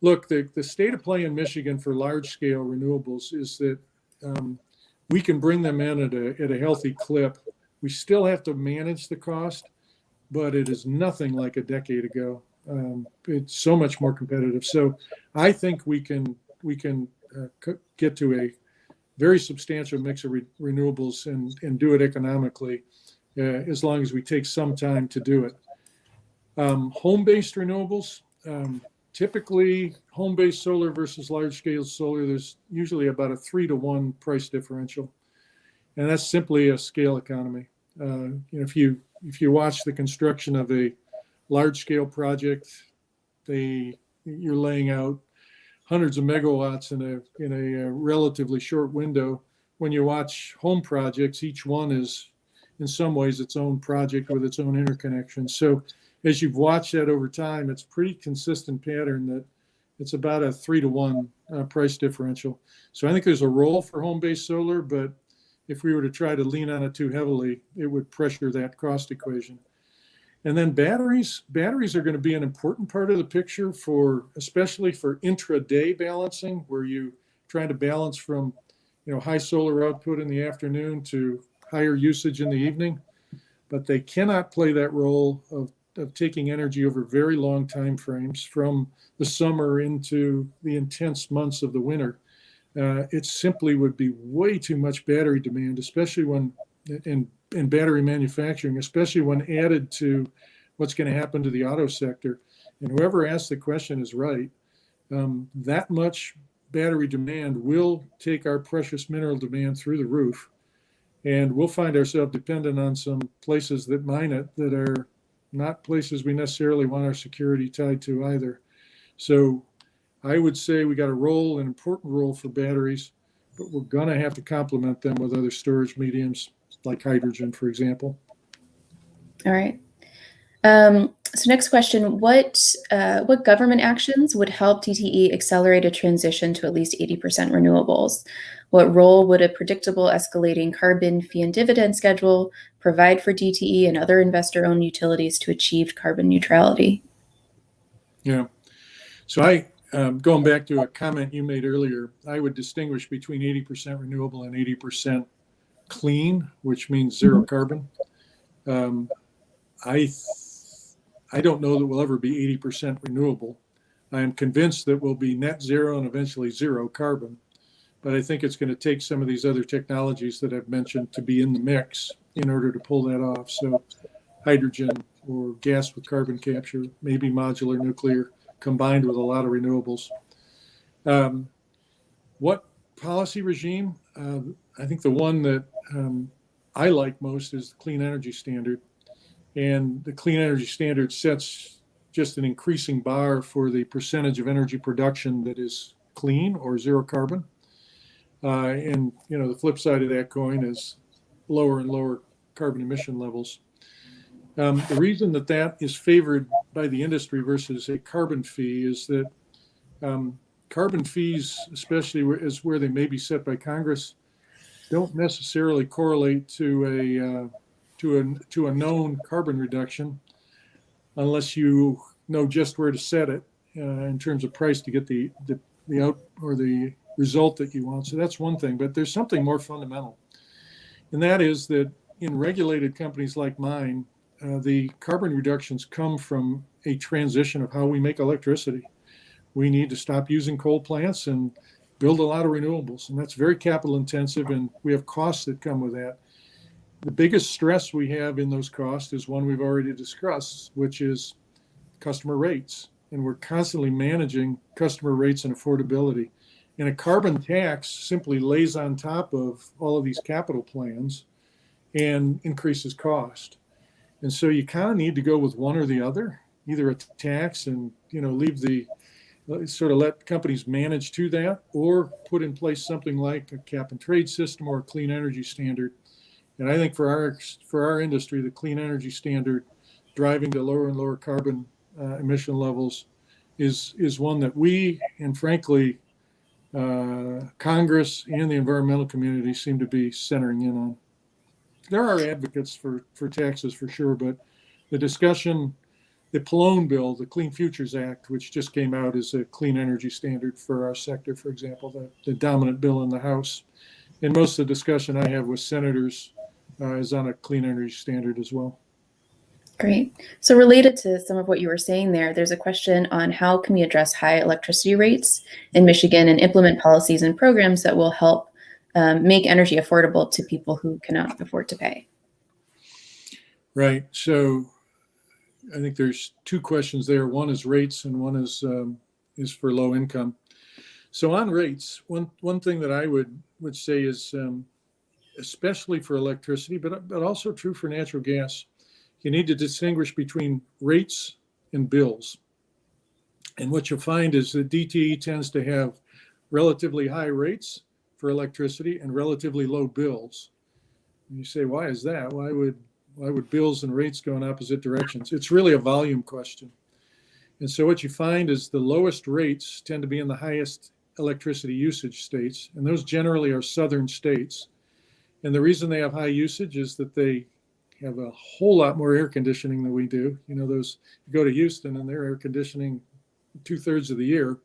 look, the the state of play in Michigan for large scale renewables is that um, we can bring them in at a, at a healthy clip. We still have to manage the cost, but it is nothing like a decade ago. Um, it's so much more competitive. So I think we can we can uh, get to a very substantial mix of re- renewables and, and do it economically as long as we take some time to do it. Um, home-based renewables, um, typically home-based solar versus large-scale solar, there's usually about a three to one price differential, and that's simply a scale economy. Uh, you know, if you if you watch the construction of a large-scale project, they you're laying out hundreds of megawatts in a in a, a relatively short window. When you watch home projects, each one is in some ways its own project with its own interconnection. So as you've watched that over time, it's pretty consistent pattern that it's about a three to one uh, price differential. So I think there's a role for home-based solar, but if we were to try to lean on it too heavily, it would pressure that cost equation. And then batteries, batteries are going to be an important part of the picture for, especially for intraday balancing, where you trying to balance from, you know, high solar output in the afternoon to higher usage in the evening. But they cannot play that role of of taking energy over very long time frames from the summer into the intense months of the winter. Uh, it simply would be way too much battery demand, especially when in, in battery manufacturing, especially when added to what's going to happen to the auto sector. And whoever asked the question is right. Um, that much battery demand will take our precious mineral demand through the roof. And we'll find ourselves dependent on some places that mine it that are not places we necessarily want our security tied to either. So I would say we got a role, an important role for batteries, but we're going to have to complement them with other storage mediums like hydrogen, for example. All right. Um, so next question, what, uh, what government actions would help DTE accelerate a transition to at least 80% renewables? What role would a predictable escalating carbon fee and dividend schedule provide for DTE and other investor-owned utilities to achieve carbon neutrality? Yeah. So I, um, going back to a comment you made earlier, I would distinguish between 80% renewable and 80% clean, which means 0 mm-hmm. carbon. Um, I, I don't know that we'll ever be 80% renewable. I am convinced that we'll be net zero and eventually zero carbon. But I think it's going to take some of these other technologies that I've mentioned to be in the mix in order to pull that off. So hydrogen, or gas with carbon capture, maybe modular nuclear combined with a lot of renewables. Um, what policy regime? Uh, I think the one that um, I like most is the Clean Energy Standard. And the Clean Energy Standard sets just an increasing bar for the percentage of energy production that is clean or zero carbon. Uh, and you know the flip side of that coin is lower and lower carbon emission levels. Um, the reason that that is favored by the industry versus a carbon fee is that um, carbon fees, especially where, is where they may be set by Congress, don't necessarily correlate to a uh, to a to a known carbon reduction unless you know just where to set it uh, in terms of price to get the, the the out or the result that you want. So that's one thing. But there's something more fundamental, and that is that in regulated companies like mine, uh, the carbon reductions come from a transition of how we make electricity. We need to stop using coal plants and build a lot of renewables, and that's very capital intensive, and we have costs that come with that. The biggest stress we have in those costs is one we've already discussed, which is customer rates, and we're constantly managing customer rates and affordability. And a carbon tax simply lays on top of all of these capital plans and increases cost. And so you kind of need to go with one or the other, either a tax and you know leave the uh, sort of let companies manage to that, or put in place something like a cap and trade system or a clean energy standard. And I think for our for our industry, the clean energy standard, driving to lower and lower carbon uh, emission levels, is is one that we and frankly uh, Congress and the environmental community seem to be centering in on. There are advocates for for taxes for sure, but the discussion the Pallone bill, the Clean Futures Act, which just came out as a clean energy standard for our sector, for example, the, the dominant bill in the House. And most of the discussion I have with senators uh, is on a clean energy standard as well. Great. So related to some of what you were saying there, there's a question on how can we address high electricity rates in Michigan and implement policies and programs that will help um, make energy affordable to people who cannot afford to pay. Right. So I think there's two questions there. One is rates, and one is um, is for low income. So on rates, one one thing that I would would say is, um, especially for electricity, but but also true for natural gas, you need to distinguish between rates and bills. And what you'll find is that DTE tends to have relatively high rates for electricity and relatively low bills. And you say, why is that? Why would why would bills and rates go in opposite directions? It's really a volume question. And so what you find is the lowest rates tend to be in the highest electricity usage states, and those generally are southern states. And the reason they have high usage is that they have a whole lot more air conditioning than we do. You know, those you go to Houston and they're air conditioning two thirds of the year.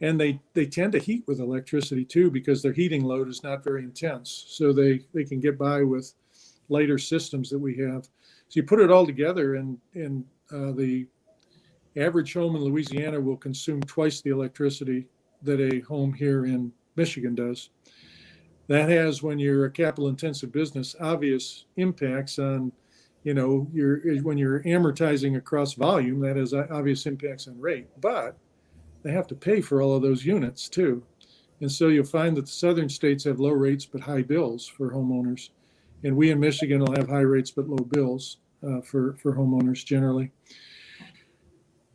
And they, they tend to heat with electricity too because their heating load is not very intense. So they, they can get by with lighter systems that we have. So you put it all together, and and uh, the average home in Louisiana will consume twice the electricity that a home here in Michigan does. That has, when you're a capital intensive business, obvious impacts on, you know, your when you're amortizing across volume, that has obvious impacts on rate. But they have to pay for all of those units too. And so you'll find that the southern states have low rates but high bills for homeowners. And we in Michigan will have high rates but low bills uh, for, for homeowners generally.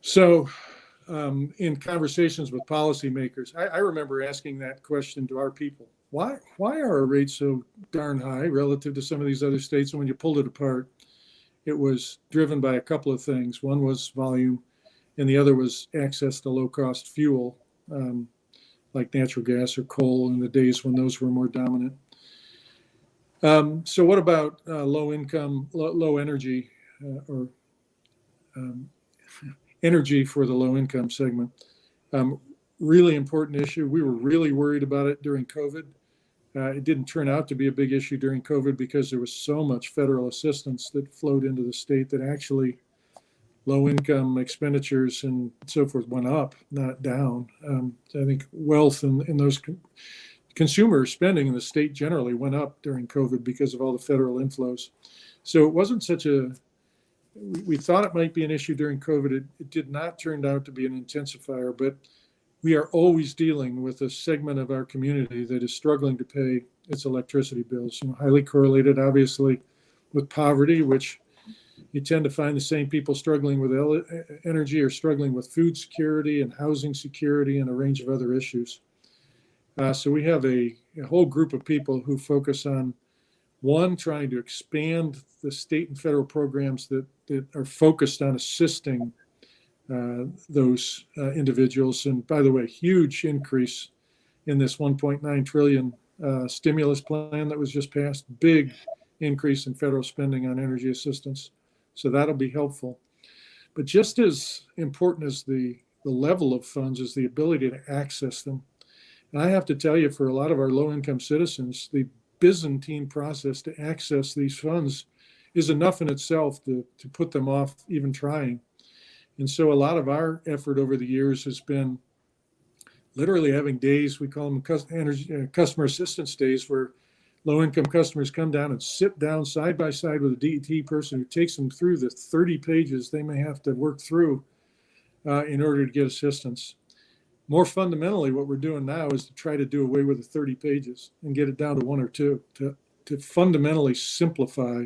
So um, in conversations with policymakers, I, I, remember asking that question to our people. Why, why are our rates so darn high relative to some of these other states? And when you pulled it apart, it was driven by a couple of things. One was volume, and the other was access to low cost fuel, um, like natural gas or coal in the days when those were more dominant. Um, so what about uh, low income, low, low energy uh, or um, energy for the low income segment? Um, really important issue. We were really worried about it during COVID. Uh, it didn't turn out to be a big issue during COVID because there was so much federal assistance that flowed into the state that actually low income expenditures and so forth went up, not down. Um, I think wealth and, those consumer spending in the state generally went up during COVID because of all the federal inflows. So it wasn't such a we, we thought it might be an issue during COVID. It, it did not turn out to be an intensifier, but we are always dealing with a segment of our community that is struggling to pay its electricity bills. You know, highly correlated, obviously, with poverty, which you tend to find the same people struggling with energy or struggling with food security and housing security and a range of other issues. Uh, so we have a, a whole group of people who focus on one, trying to expand the state and federal programs that, that are focused on assisting those uh, individuals. And by the way, huge increase in this 1.9 trillion uh, stimulus plan that was just passed. Big increase in federal spending on energy assistance. So that'll be helpful. But just as important as the, the level of funds is the ability to access them. And I have to tell you, for a lot of our low income citizens, the Byzantine process to access these funds is enough in itself to, to put them off even trying. And so a lot of our effort over the years has been literally having days, we call them uh, customer assistance days, where low income customers come down and sit down side by side with a DTE person who takes them through the 30 pages they may have to work through uh, in order to get assistance. More fundamentally, what we're doing now is to try to do away with the 30 pages and get it down to one or two to, to fundamentally simplify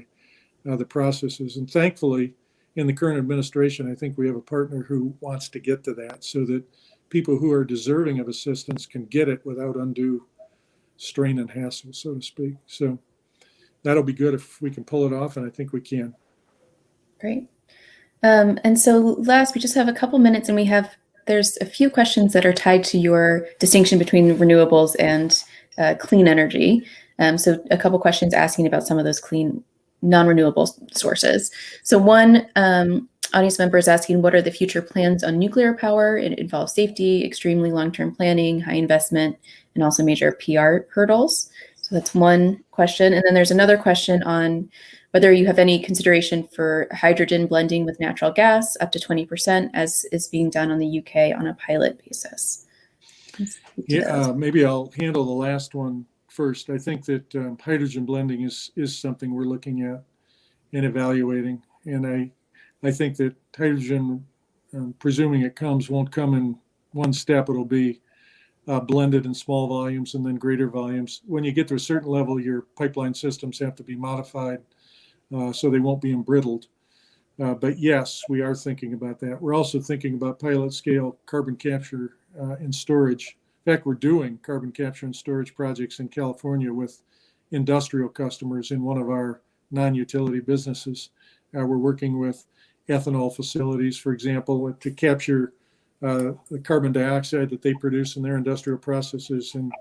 uh, the processes. And thankfully, in the current administration, I think we have a partner who wants to get to that so that people who are deserving of assistance can get it without undue strain and hassle, so to speak. So that'll be good if we can pull it off, and I think we can. Great. Um, and so last, we just have a couple minutes and we have, there's a few questions that are tied to your distinction between renewables and uh, clean energy. Um, so a couple questions asking about some of those clean non-renewable sources. So one um, audience member is asking, what are the future plans on nuclear power? It involves safety, extremely long-term planning, high investment, and also major PR hurdles. So that's one question. And then there's another question on whether you have any consideration for hydrogen blending with natural gas up to 20% as is being done on the UK on a pilot basis. Yeah, uh, maybe I'll handle the last one first. I think that um, hydrogen blending is is something we're looking at and evaluating, and I I think that hydrogen, um, presuming it comes, won't come in one step. It'll be uh, blended in small volumes and then greater volumes. When you get to a certain level, your pipeline systems have to be modified uh, so they won't be embrittled. Uh, but yes, we are thinking about that. We're also thinking about pilot scale carbon capture uh, and storage. In fact, we're doing carbon capture and storage projects in California with industrial customers in one of our non utility businesses. Uh, we're working with ethanol facilities, for example, to capture uh, the carbon dioxide that they produce in their industrial processes and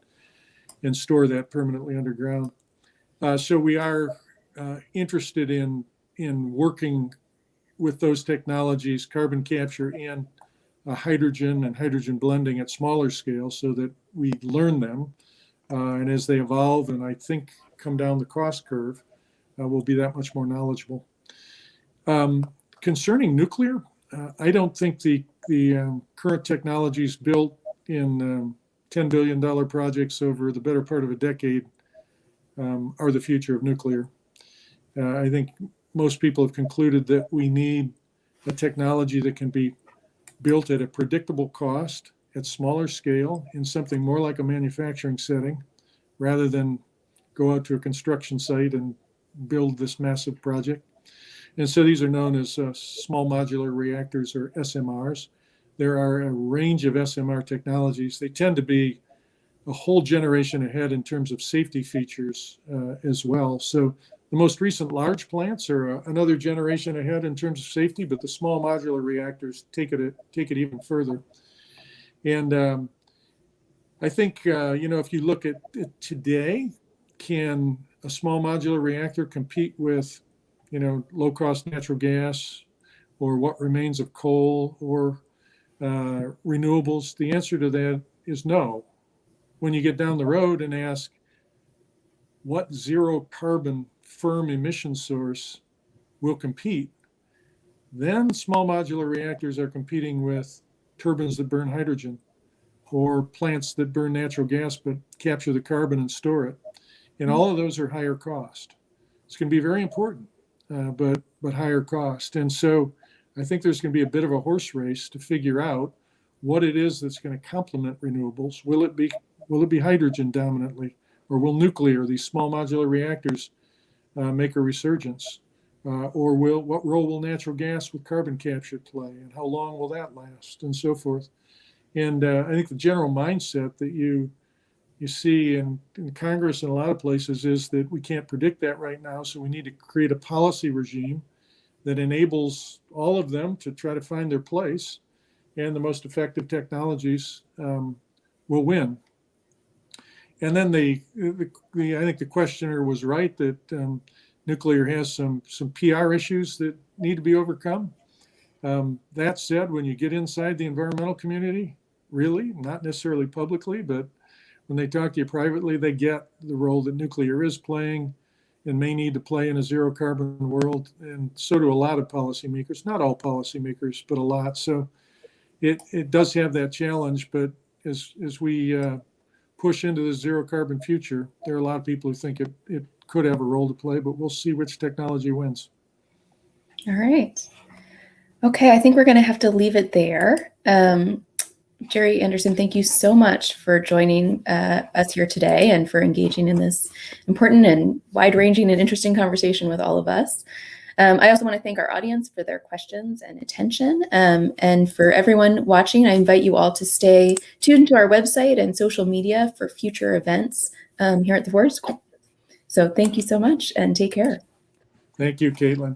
and store that permanently underground. Uh, so we are uh, interested in in working with those technologies, carbon capture and hydrogen and hydrogen blending at smaller scale, so that we learn them, uh, and as they evolve and I think come down the cost curve, uh, we'll be that much more knowledgeable. Um, concerning nuclear, uh, I don't think the the um, current technologies built in um, $10 billion projects over the better part of a decade um, are the future of nuclear. Uh, I think most people have concluded that we need a technology that can be built at a predictable cost, at smaller scale, in something more like a manufacturing setting, rather than go out to a construction site and build this massive project. And so these are known as uh, small modular reactors or SMRs. There are a range of SMR technologies. They tend to be a whole generation ahead in terms of safety features uh, as well. So the most recent large plants are uh, another generation ahead in terms of safety, but the small modular reactors take it take it even further. And um, I think uh, you know if you look at today, can a small modular reactor compete with you know, low cost natural gas or what remains of coal or uh, renewables? The answer to that is no. When you get down the road and ask what zero carbon firm emission source will compete, then small modular reactors are competing with turbines that burn hydrogen or plants that burn natural gas but capture the carbon and store it. And all of those are higher cost. It's going to be very important uh, but but higher cost. And so I think there's going to be a bit of a horse race to figure out what it is that's going to complement renewables. Will it be will it be hydrogen dominantly, or will nuclear, these small modular reactors, make a resurgence? Uh, or will what role will natural gas with carbon capture play, and how long will that last, and so forth. And uh, I think the general mindset that you you see in, in Congress and a lot of places is that we can't predict that right now, so we need to create a policy regime that enables all of them to try to find their place, and the most effective technologies um, will win. And then the, the, the, I think the questioner was right that um, nuclear has some some PR issues that need to be overcome. Um, that said, when you get inside the environmental community, really, not necessarily publicly, but when they talk to you privately, they get the role that nuclear is playing and may need to play in a zero carbon world. And so do a lot of policymakers, not all policymakers, but a lot. So it, it does have that challenge. But as, as we uh, push into the zero carbon future, there are a lot of people who think it, it could have a role to play, but we'll see which technology wins. All right. Okay, I think we're going to have to leave it there. Um, Gerry Anderson, thank you so much for joining uh, us here today and for engaging in this important and wide-ranging and interesting conversation with all of us. Um, I also want to thank our audience for their questions and attention. Um, and for everyone watching, I invite you all to stay tuned to our website and social media for future events um, here at the Ford School. So thank you so much and take care. Thank you, Caitlin.